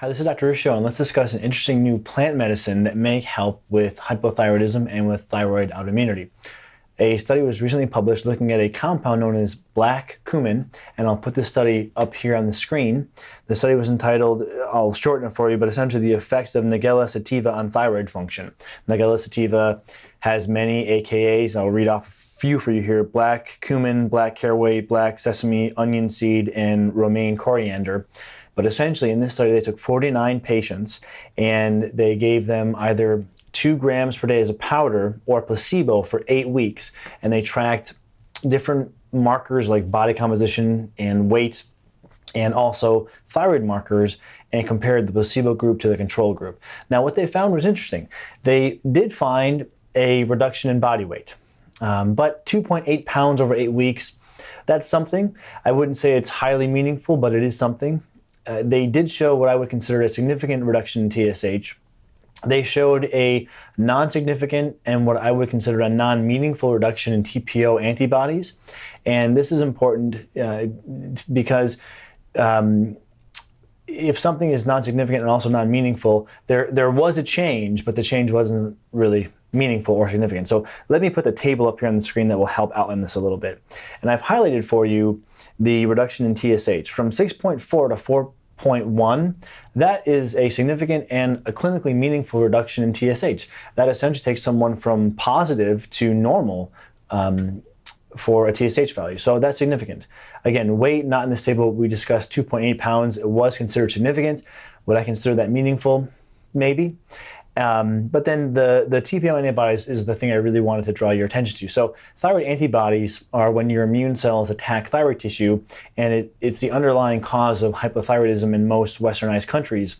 Hi, this is Dr. Ruscio, and let's discuss an interesting new plant medicine that may help with hypothyroidism and with thyroid autoimmunity. A study was recently published looking at a compound known as black cumin, and I'll put this study up here on the screen. The study was entitled, I'll shorten it for you, but essentially the effects of Nigella sativa on thyroid function. Nigella sativa has many AKAs. I'll read off a few for you here. Black cumin, black caraway, black sesame, onion seed, and Roman coriander. But essentially, in this study, they took 49 patients and they gave them either two grams per day as a powder or placebo for eight weeks. And they tracked different markers like body composition and weight and also thyroid markers and compared the placebo group to the control group. Now, what they found was interesting. They did find a reduction in body weight, um, but 2.8 pounds over eight weeks, that's something. I wouldn't say it's highly meaningful, but it is something. Uh, they did show what I would consider a significant reduction in TSH. They showed a non-significant and what I would consider a non-meaningful reduction in TPO antibodies. And this is important uh, because um, if something is non-significant and also non-meaningful, there, there was a change, but the change wasn't really meaningful or significant. So let me put the table up here on the screen that will help outline this a little bit. And I've highlighted for you the reduction in TSH from 6.4 to 4 0.1, that is a significant and a clinically meaningful reduction in TSH. That essentially takes someone from positive to normal um, for a TSH value. So that's significant. Again, weight, not in this table, we discussed 2.8 pounds. It was considered significant. Would I consider that meaningful? Maybe. Um, but then the, the TPO antibodies is the thing I really wanted to draw your attention to. So thyroid antibodies are when your immune cells attack thyroid tissue, and it, it's the underlying cause of hypothyroidism in most westernized countries.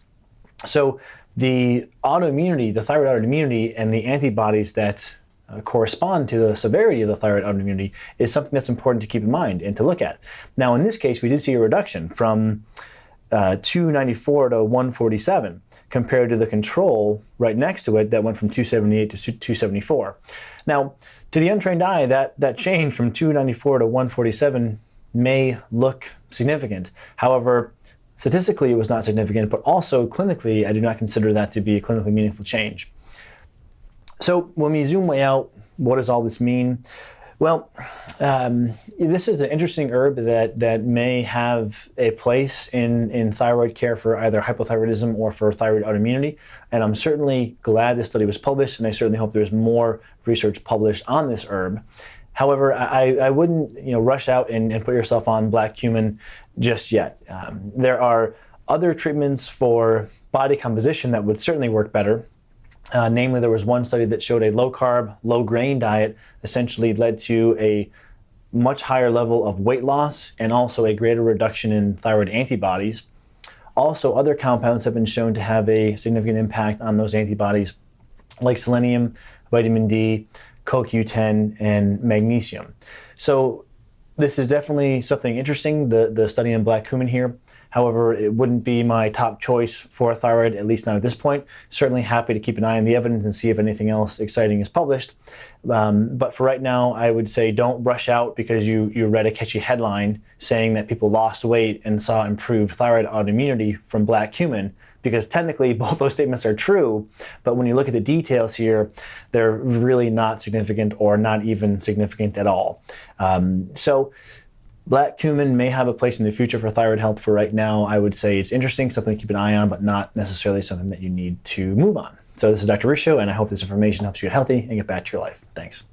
So the autoimmunity, the thyroid autoimmunity, and the antibodies that uh, correspond to the severity of the thyroid autoimmunity is something that's important to keep in mind and to look at. Now, in this case, we did see a reduction from uh, 294 to 147 compared to the control right next to it that went from 278 to 274. Now, to the untrained eye, that, that change from 294 to 147 may look significant. However, statistically it was not significant, but also clinically, I do not consider that to be a clinically meaningful change. So when we zoom way out, what does all this mean? Well, um, this is an interesting herb that, that may have a place in, in thyroid care for either hypothyroidism or for thyroid autoimmunity. And I'm certainly glad this study was published, and I certainly hope there's more research published on this herb. However, I, I wouldn't you know, rush out and, and put yourself on black cumin just yet. Um, there are other treatments for body composition that would certainly work better. Uh, namely, there was one study that showed a low carb, low grain diet essentially led to a much higher level of weight loss and also a greater reduction in thyroid antibodies. Also, other compounds have been shown to have a significant impact on those antibodies, like selenium, vitamin D, CoQ10, and magnesium. So this is definitely something interesting, the, the study in black cumin here. However, it wouldn't be my top choice for a thyroid, at least not at this point. Certainly happy to keep an eye on the evidence and see if anything else exciting is published. Um, but for right now, I would say don't rush out because you, you read a catchy headline saying that people lost weight and saw improved thyroid autoimmunity from black cumin because technically both those statements are true, but when you look at the details here, they're really not significant or not even significant at all. Um, so Black cumin may have a place in the future for thyroid health. For right now, I would say it's interesting, something to keep an eye on, but not necessarily something that you need to move on. So this is Dr. Ruscio, and I hope this information helps you get healthy and get back to your life. Thanks.